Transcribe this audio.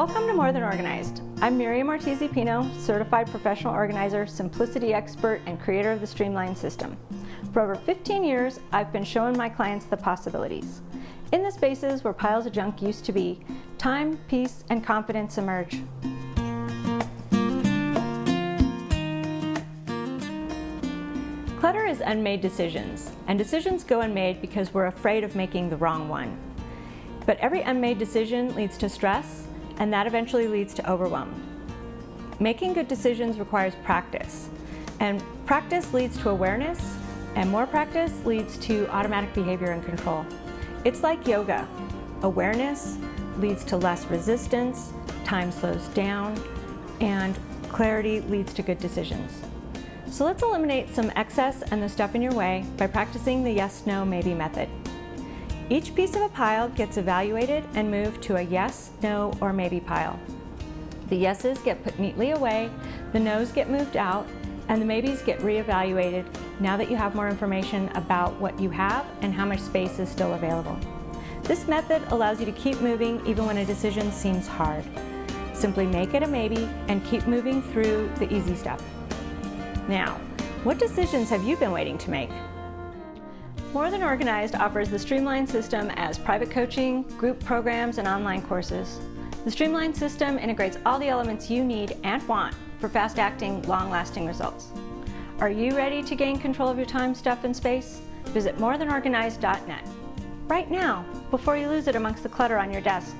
Welcome to More Than Organized. I'm Miriam Ortiz-Pino, Certified Professional Organizer, Simplicity Expert, and creator of the Streamline System. For over 15 years, I've been showing my clients the possibilities. In the spaces where piles of junk used to be, time, peace, and confidence emerge. Clutter is unmade decisions, and decisions go unmade because we're afraid of making the wrong one. But every unmade decision leads to stress, and that eventually leads to overwhelm. Making good decisions requires practice, and practice leads to awareness, and more practice leads to automatic behavior and control. It's like yoga. Awareness leads to less resistance, time slows down, and clarity leads to good decisions. So let's eliminate some excess and the stuff in your way by practicing the yes, no, maybe method. Each piece of a pile gets evaluated and moved to a yes, no, or maybe pile. The yeses get put neatly away, the nos get moved out, and the maybes get reevaluated now that you have more information about what you have and how much space is still available. This method allows you to keep moving even when a decision seems hard. Simply make it a maybe and keep moving through the easy stuff. Now, what decisions have you been waiting to make? More Than Organized offers the Streamline system as private coaching, group programs, and online courses. The Streamline system integrates all the elements you need and want for fast-acting, long-lasting results. Are you ready to gain control of your time, stuff, and space? Visit morethanorganized.net right now before you lose it amongst the clutter on your desk.